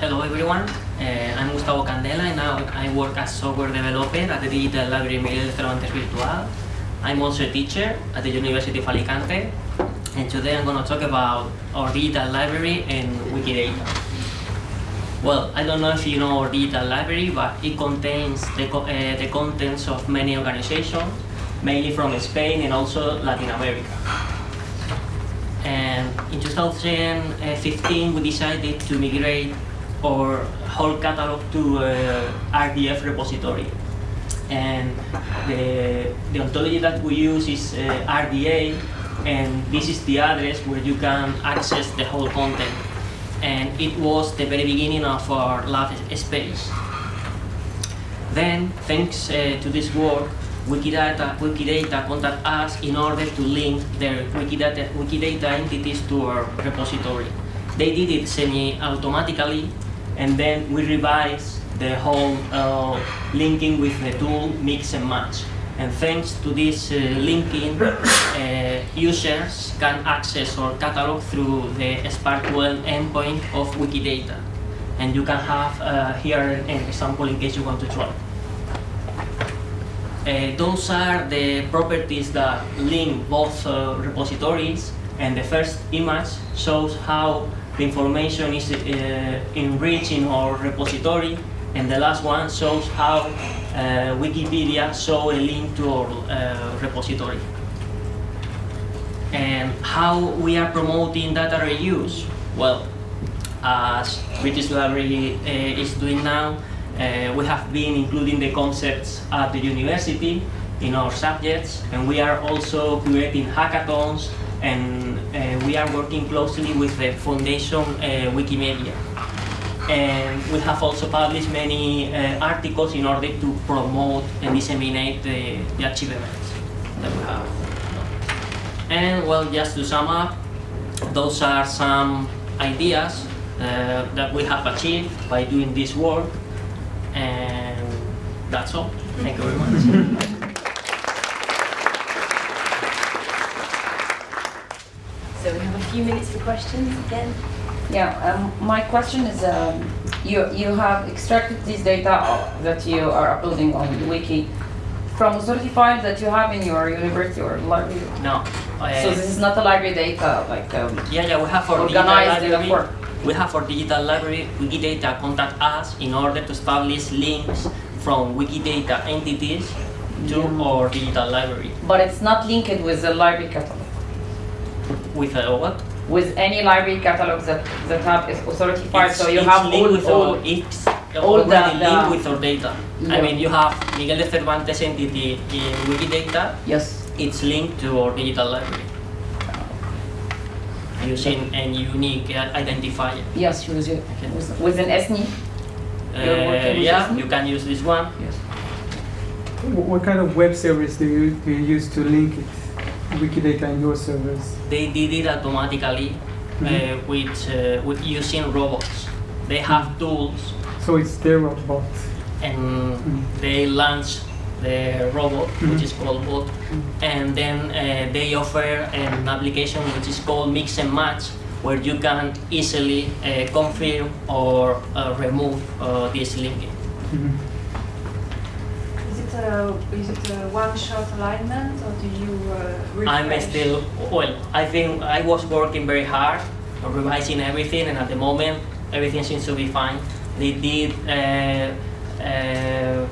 hello everyone. Uh, I'm Gustavo Candela and now I work as software developer at the Digital Library Miguel de Cervantes Virtual. I'm also a teacher at the University of Alicante and today I'm going to talk about our digital library and Wikidata. Well, I don't know if you know our digital library, but it contains the, co uh, the contents of many organizations, mainly from Spain and also Latin America. And in 2015, we decided to migrate our whole catalog to uh, RDF repository. And the, the ontology that we use is uh, RDA, and this is the address where you can access the whole content. And it was the very beginning of our lab space. Then, thanks uh, to this work, Wikidata, Wikidata contact us in order to link their Wikidata, Wikidata entities to our repository. They did it semi-automatically, and then we revise the whole uh, linking with the tool mix and match. And thanks to this uh, linking, uh, users can access our catalog through the SPARQL endpoint of Wikidata. And you can have uh, here an example in case you want to try. Uh, those are the properties that link both uh, repositories and the first image shows how the information is uh, enriched in our repository and the last one shows how uh, Wikipedia show a link to our uh, repository. And how we are promoting data reuse? Well, as British Library uh, is doing now, uh, we have been including the concepts at the university in our subjects, and we are also creating hackathons, and uh, we are working closely with the Foundation uh, Wikimedia. And we have also published many uh, articles in order to promote and disseminate the, the achievements that we have. And well, just to sum up, those are some ideas uh, that we have achieved by doing this work and that's all. Thank you very much. So we have a few minutes for questions again. Yeah, um, my question is, um, you, you have extracted this data that you are uploading on the Wiki from authority files that you have in your university or library? No. Uh, So this is not a library data, like um, yeah, yeah, we have our organized digital data library. for? We have our digital library, Wikidata contact us in order to establish links from Wikidata entities to our digital library. But it's not linked with the library catalog, With a what? with any library catalog that, that have authority files, so you have linked all, with all, our, it's all the- already the- linked with our data. I mean, you have Miguel de Cervantes entity in Wikidata, yes. it's linked to our digital library using a unique uh, identifier. Yes, with, you- with, with an SNI. You're Uh, yeah, Disney? you can use this one. Yes. What kind of web service do you, do you use to link it, Wikidata and your servers? They did it automatically uh, Mhm. with, uh, with using robots. They have tools So it's their robot. and Mhm. they launch the robot, which Mhm. is called bot, and then uh, they offer an application which is called Mix and Match, where you can easily uh, confirm or uh, remove uh, this linking. It a is it a one-shot alignment or do you uh. I'm still, well, I think I was working very hard on revising everything, and at the moment, everything seems to be fine. They did uh, uh,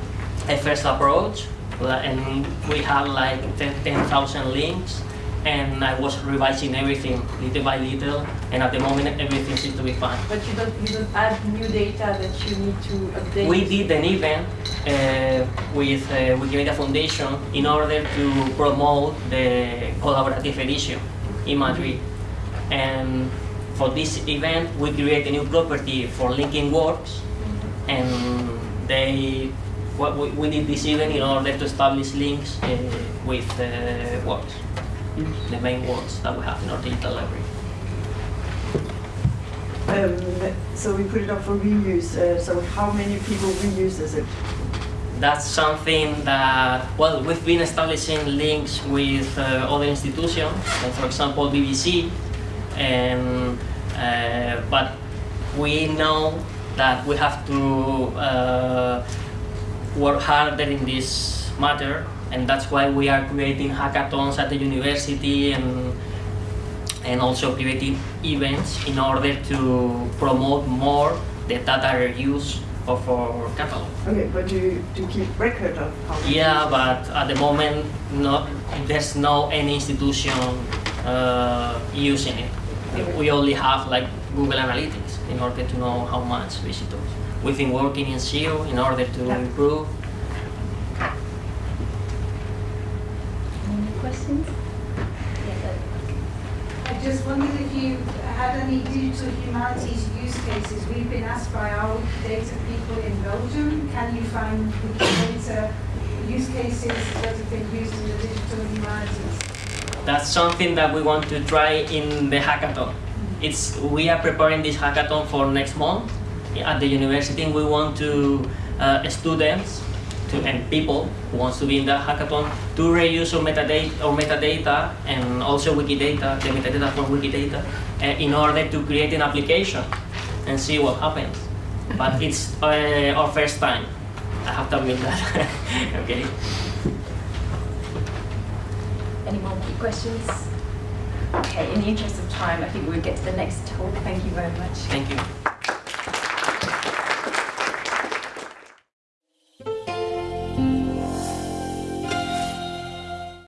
a first approach, and we had like 10,000 links, and I was revising everything little by little, and at the moment, everything seems to be fine. But you don't you don't add new data that you need to update. We did an event uh, with uh, Wikimedia Foundation in order to promote the collaborative edition in Madrid. And for this event, we create a new property for linking works, and they what we, we did this event in order to establish links uh, with uh, works, the main works that we have in our digital library. Um, so we put it up for reuse. Uh, so how many people reuses it? That's something that, well, we've been establishing links with uh, other institutions, for example BBC, and, uh, but we know that we have to uh, work harder in this matter, and that's why we are creating hackathons at the university and and also creating events in order to promote more the data use of our catalog. Okay, but do you, do keep record of how? Yeah, but at the moment, not there's no any institution uh, using it. We only have like Google Analytics in order to know how much visitors. We've been working in SEO in order to Yeah. improve. Any more questions? Yeah, but- I just wondered if you had any digital humanities use cases. We've been asked by our data people in Belgium, can you find data use cases that have been used in the digital humanities? That's something that we want to try in the hackathon. It's we are preparing this hackathon for next month at the university. We want to uh, students to, and people who wants to be in the hackathon to reuse our metadata or metadata and also Wikidata, the metadata from Wikidata, uh, in order to create an application and see what happens. But it's uh, our first time. I have to admit that. okay. Any more questions? Okay, in the interest of time, I think we'll get to the next talk. Thank you very much. Thank you.